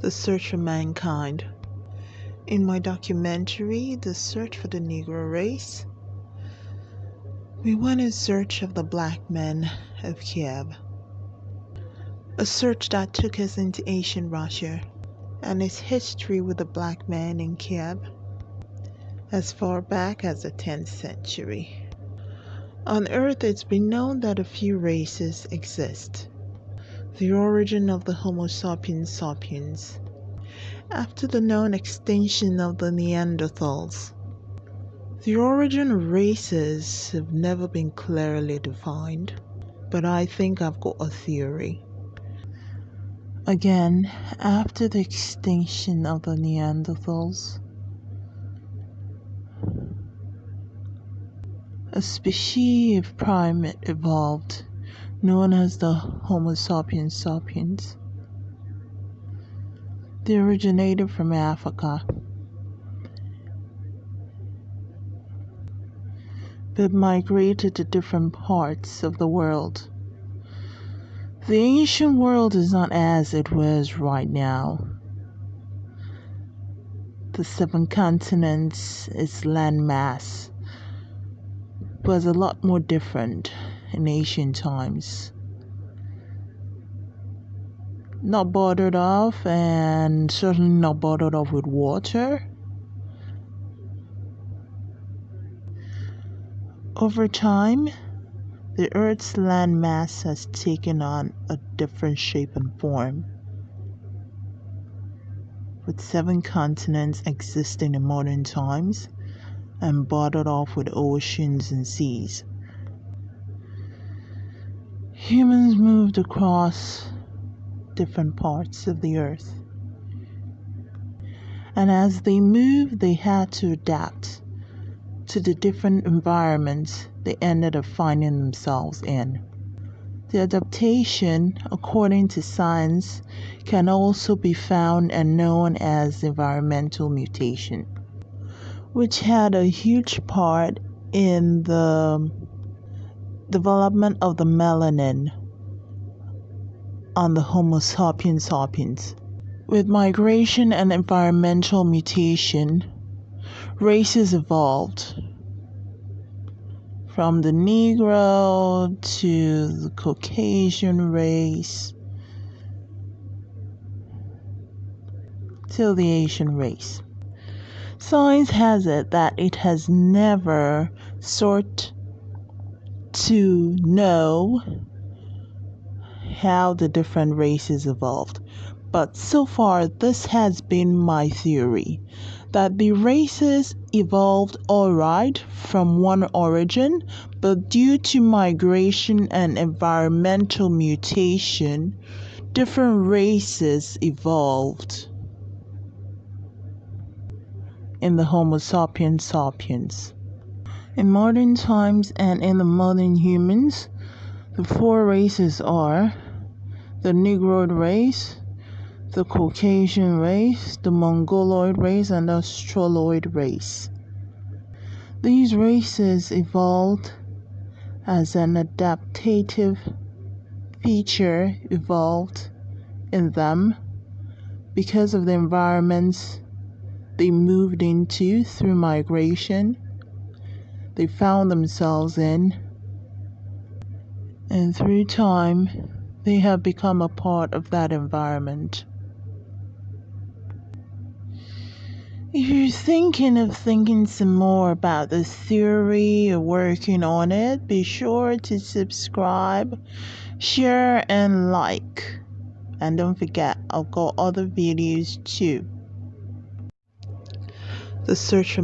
The Search for Mankind. In my documentary, The Search for the Negro Race, we went in search of the black men of Kiev. A search that took us into ancient Russia and its history with the black men in Kiev as far back as the 10th century. On Earth, it's been known that a few races exist. The origin of the Homo sapiens sapiens. After the known extinction of the Neanderthals, the origin of races have never been clearly defined, but I think I've got a theory. Again, after the extinction of the Neanderthals, a species of primate evolved known as the Homo sapiens sapiens. They originated from Africa, but migrated to different parts of the world. The ancient world is not as it was right now. The seven continents, its landmass, was a lot more different in ancient times. Not bordered off and certainly not bordered off with water. Over time, the Earth's landmass has taken on a different shape and form, with seven continents existing in modern times and bordered off with oceans and seas. Humans moved across different parts of the earth. And as they moved, they had to adapt to the different environments they ended up finding themselves in. The adaptation, according to science, can also be found and known as environmental mutation which had a huge part in the development of the melanin on the Homo sapiens sapiens. With migration and environmental mutation, races evolved from the Negro to the Caucasian race to the Asian race. Science has it that it has never sought to know how the different races evolved. But so far, this has been my theory that the races evolved alright from one origin, but due to migration and environmental mutation, different races evolved in the Homo sapiens sapiens. In modern times and in the modern humans, the four races are the Negroid race, the Caucasian race, the Mongoloid race, and the Australoid race. These races evolved as an adaptative feature evolved in them because of the environments they moved into through migration, they found themselves in, and through time, they have become a part of that environment. If you're thinking of thinking some more about this theory or working on it, be sure to subscribe, share, and like. And don't forget, I've got other videos too the search